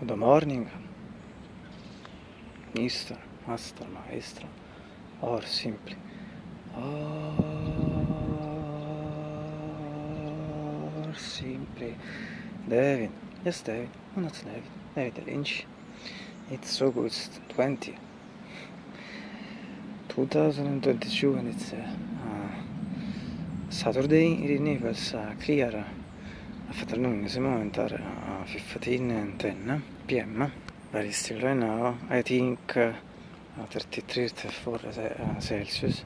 Good morning, Mister, Master, Maestro, or simply, or simply, David, yes David, no not David, David Lynch. It's August 20, 2022 and it's uh, Saturday. In Naples, uh, clear afternoon, this moment are uh, 15 e and 10 p.m. Very still right now, I think uh, 33, 34 uh, Celsius,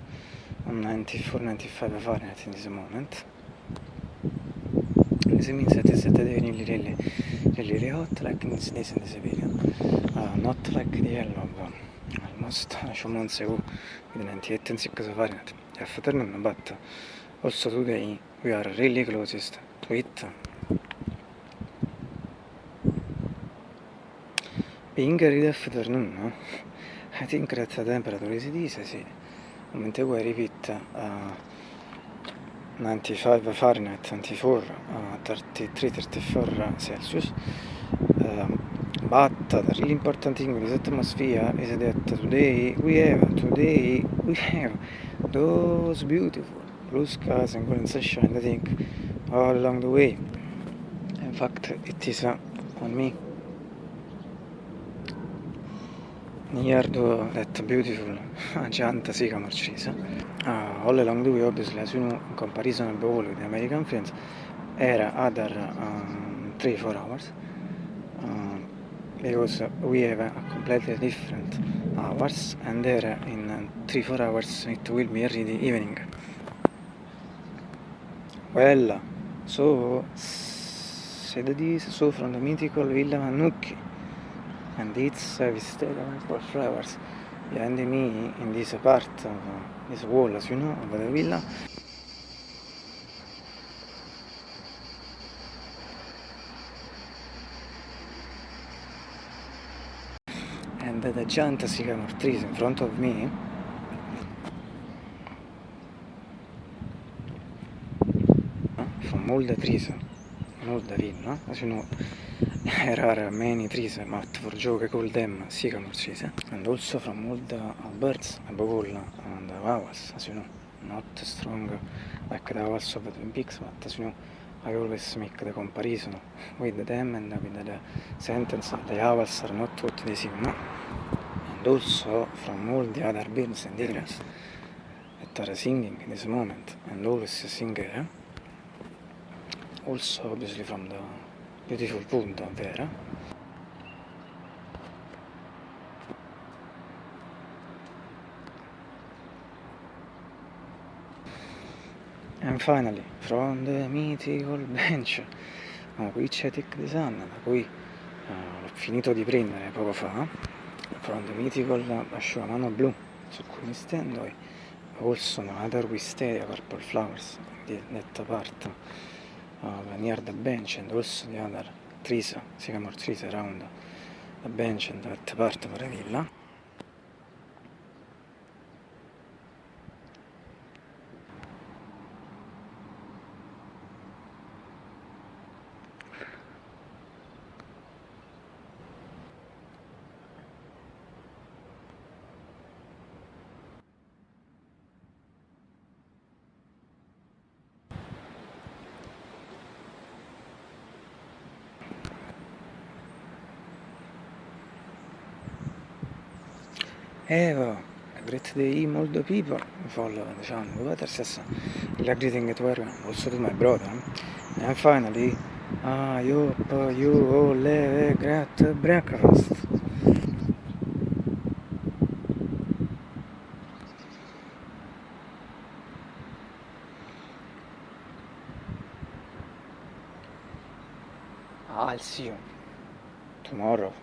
I'm 94, 95 Fahrenheit in this moment. This means that it's really, really, really, really hot, like ah, in this days in this video. Uh, not like the yellow, but almost a few months ago with 98 and 6 Fahrenheit. Afternoon, but also today we are really closest to it. Being early afternoon, no? I think that the temperature is sì. Mentre we repeat uh, 95 Fahrenheit, 94, uh, 33, 34 Celsius. Um, but the really important thing with this atmosphere is that today we have, today we have those beautiful blue skies and golden sunshine, I think, all along the way. In fact, it is uh, on me. Near to that beautiful giant sycamore trees. Uh, all along the way, obviously, as you know, in comparison with the American friends, era other um, 3-4 hours uh, because we have a completely different hours and there in 3-4 hours it will be already evening. Well, so said this, so from the mythical Villa Manucchi and it's uh, visited for flowers. Behind me in this part of this wall as you know of the villa. And the giant sycamore trees in front of me. From all the trees all the villa as you know there are many trees but for joke called them sycamore trees and also from all the birds above all and the owls as you know not strong like the owls of the Twin Peaks but as you know I always make the comparison with them and with the sentence the owls are not what they seem and also from all the other birds and animals that are singing in this moment and always sing also obviously from the beautiful punto vero? And finally from the mythical bench oh, qui c'è the Sun da cui uh, l'ho finito di prendere poco fa from the mythical asciugamano blu su cui mi stendo e also another wisteria purple flowers di that part uh, near the bench and also the other trees, sycamore trees around the bench and that part of the villa. Eva, a great day, the people follow what is la greeting to everyone, also to my brother. And finally, I hope you all have a great breakfast. I'll see you tomorrow.